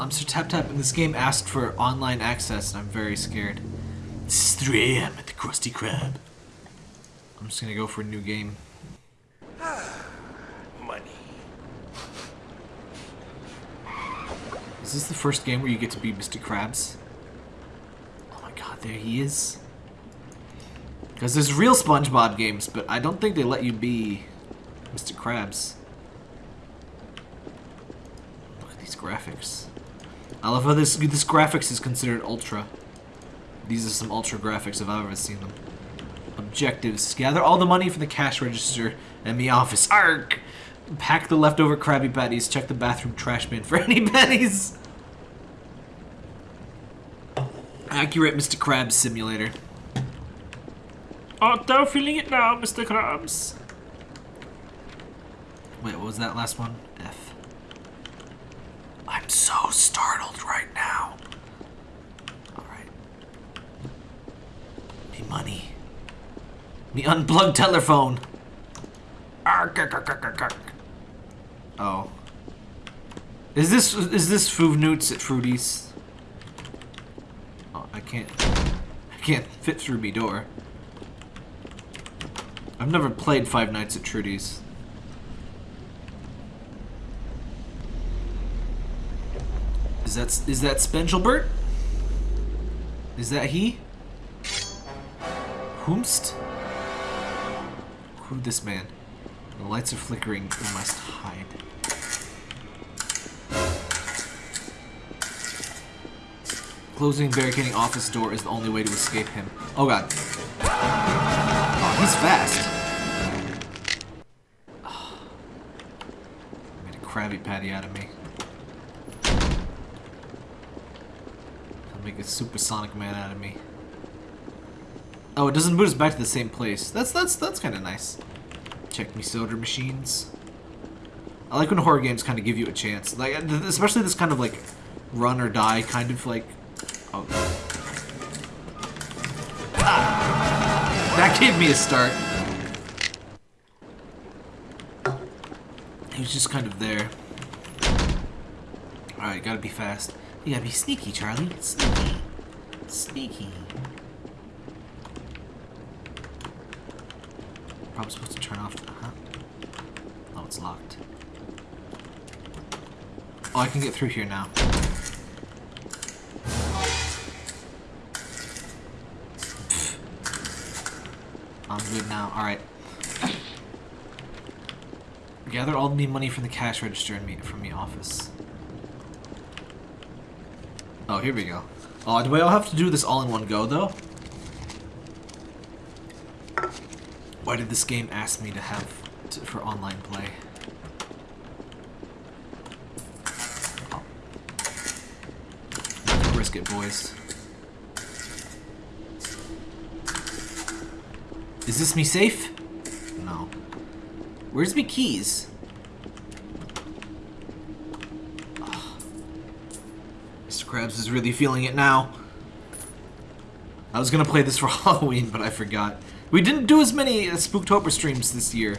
I'm Sir Tap Tap, and this game asked for online access, and I'm very scared. It's 3 a.m. at the Krusty Krab. I'm just gonna go for a new game. Money. Is this the first game where you get to be Mr. Krabs? Oh my god, there he is. Because there's real SpongeBob games, but I don't think they let you be Mr. Krabs. Look at these graphics. I love how this this graphics is considered ultra. These are some ultra graphics if I've ever seen them. Objectives. Gather all the money from the cash register and the office. Ark! Pack the leftover Krabby Patties. Check the bathroom trash bin for any pennies. Accurate Mr. Krabs simulator. Oh, they're feeling it now, Mr. Krabs. Wait, what was that last one? I'm so startled right now. Alright. Me money. Me unplugged telephone. Oh. Is this is this Food Newts at Fruities? Oh, I can't I can't fit through me door. I've never played Five Nights at Trudy's. Is that is that Spengelbert? Is that he? Whomst? Who this man? The lights are flickering. We must hide. Closing barricading office door is the only way to escape him. Oh god. Oh, he's fast. Oh. Made a Krabby Patty out of me. Make a supersonic man out of me. Oh, it doesn't boot us back to the same place. That's that's that's kind of nice. Check me soda machines. I like when horror games kind of give you a chance, like especially this kind of like run or die kind of like. Oh. Ah! That gave me a start. He was just kind of there. Alright, gotta be fast. You gotta be sneaky, Charlie. Sneaky. Sneaky. Probably supposed to turn off the... Huh? Oh, it's locked. Oh, I can get through here now. I'm good now. Alright. Gather all the money from the cash register and meet from the office. Oh, here we go. Oh, do I all have to do this all in one go, though? Why did this game ask me to have to, for online play? Oh. Risk it, boys. Is this me safe? No. Where's me keys? Oh. Mr. Krabs is really feeling it now. I was gonna play this for Halloween, but I forgot. We didn't do as many uh, Spooktober streams this year.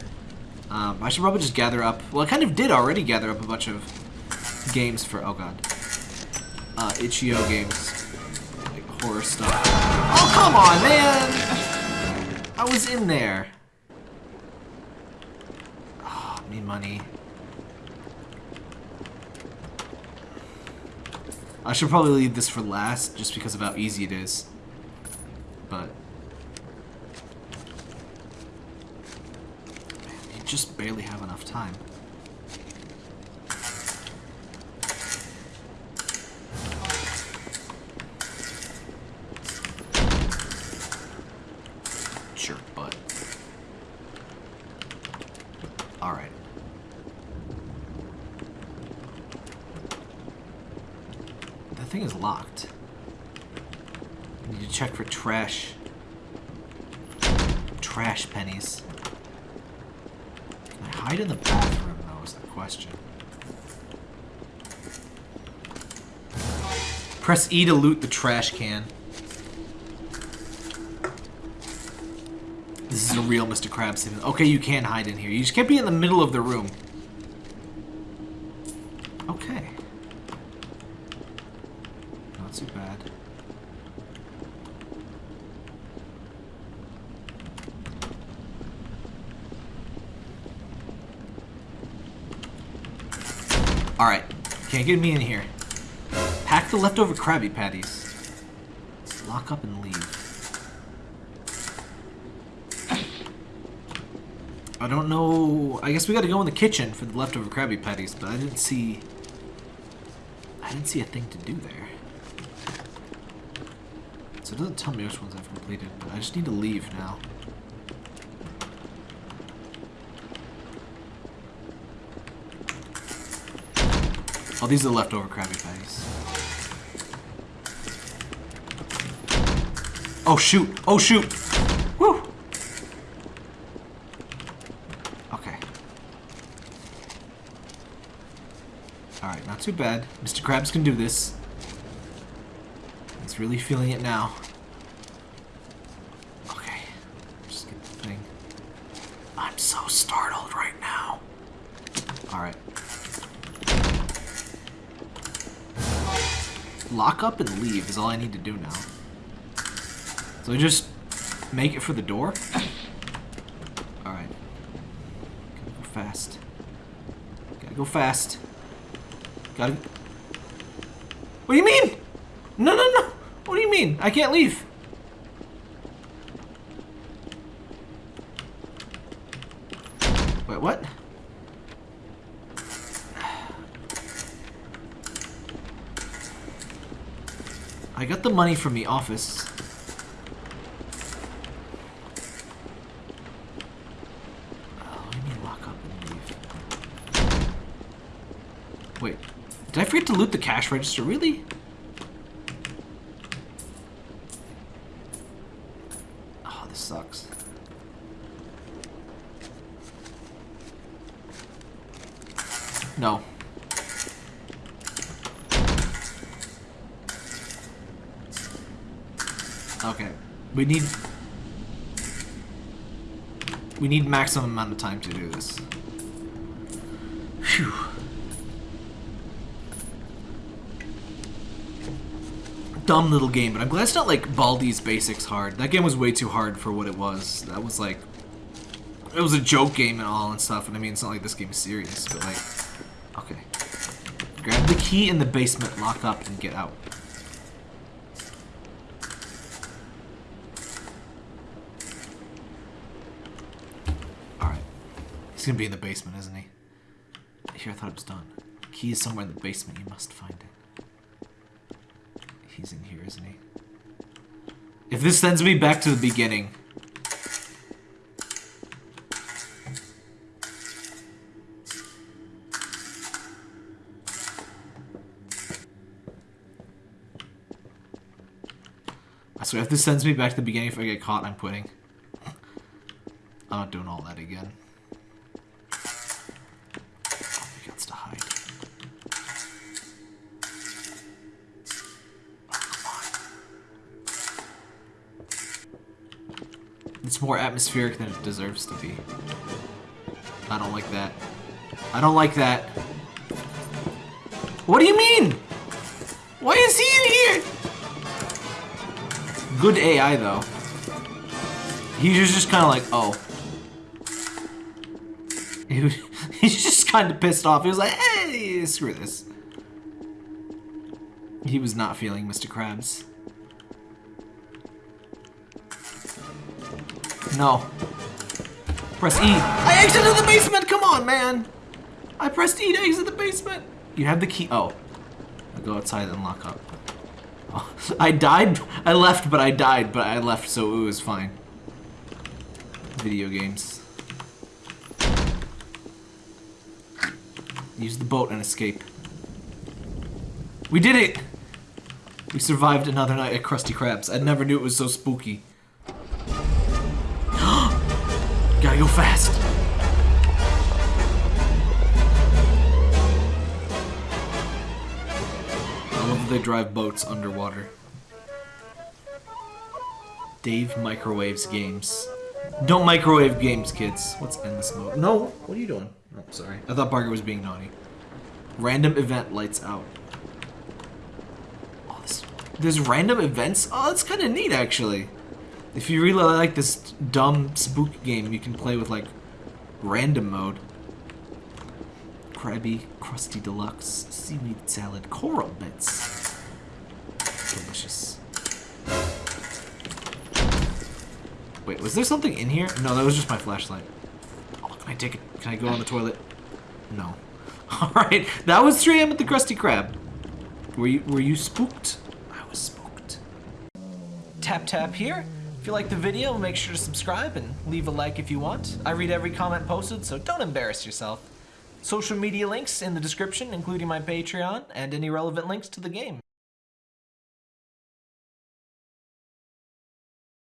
Um, I should probably just gather up. Well, I kind of did already gather up a bunch of games for. Oh god. Uh, itch.io games, like horror stuff. Oh come on, man! I was in there. Oh, need money. I should probably leave this for last, just because of how easy it is. But... You just barely have enough time. Sure, but... Alright. Thing is locked. I need to check for trash. Trash pennies. Can I hide in the bathroom, though, is the question. Press E to loot the trash can. This is a real Mr. Krabs. Okay, you can hide in here. You just can't be in the middle of the room. Okay. too bad. Alright. Can't get me in here. Pack the leftover Krabby Patties. Lock up and leave. I don't know... I guess we gotta go in the kitchen for the leftover Krabby Patties, but I didn't see... I didn't see a thing to do there. So it doesn't tell me which ones I've completed, but I just need to leave now. Oh, these are the leftover Krabby Patties. Oh, shoot! Oh, shoot! Woo! Okay. Alright, not too bad. Mr. Krabs can do this. He's really feeling it now. Okay. Just get the thing. I'm so startled right now. Alright. Lock up and leave is all I need to do now. So I just make it for the door? Alright. Gotta go fast. Gotta go fast. Gotta... What do you mean? No, no, no! What do you mean? I can't leave. Wait, what? I got the money from the office. Oh, lock up and leave? Wait, did I forget to loot the cash register? Really? Oh, this sucks. No. Okay. We need... We need maximum amount of time to do this. Phew. Dumb little game, but I'm glad it's not like Baldi's Basics hard. That game was way too hard for what it was. That was like... It was a joke game and all and stuff, and I mean, it's not like this game is serious, but like... Okay. Grab the key in the basement, lock up, and get out. He's gonna be in the basement, isn't he? Here, I thought it was done. Key is somewhere in the basement. You must find it. He's in here, isn't he? If this sends me back to the beginning... I swear, if this sends me back to the beginning, if I get caught, I'm quitting. I'm not doing all that again. It's more atmospheric than it deserves to be. I don't like that. I don't like that. What do you mean? Why is he in here? Good AI, though. He was just kind of like, oh. He's just kind of pissed off. He was like, hey, screw this. He was not feeling Mr. Krabs. No. Press E. I exited the basement! Come on, man! I pressed E to exit the basement! You have the key. Oh. I'll go outside and lock up. Oh. I died. I left, but I died, but I left, so it was fine. Video games. Use the boat and escape. We did it! We survived another night at Krusty Krabs. I never knew it was so spooky. Gotta go fast. I love that they drive boats underwater. Dave microwaves games. Don't microwave games, kids. What's endless mode? No, what are you doing? Oh, sorry. I thought Barker was being naughty. Random event lights out. Oh, this. There's random events. Oh, that's kind of neat, actually. If you really like this dumb spook game, you can play with, like, random mode. Krabby, Krusty Deluxe, Seaweed Salad, Coral Bits. Delicious. Wait, was there something in here? No, that was just my flashlight. Oh, can I take it? Can I go on the toilet? No. Alright, that was 3 a.m. at the Krusty Krab. Were you, were you spooked? I was spooked. Tap tap here. If you like the video, make sure to subscribe and leave a like if you want. I read every comment posted, so don't embarrass yourself. Social media links in the description, including my Patreon and any relevant links to the game.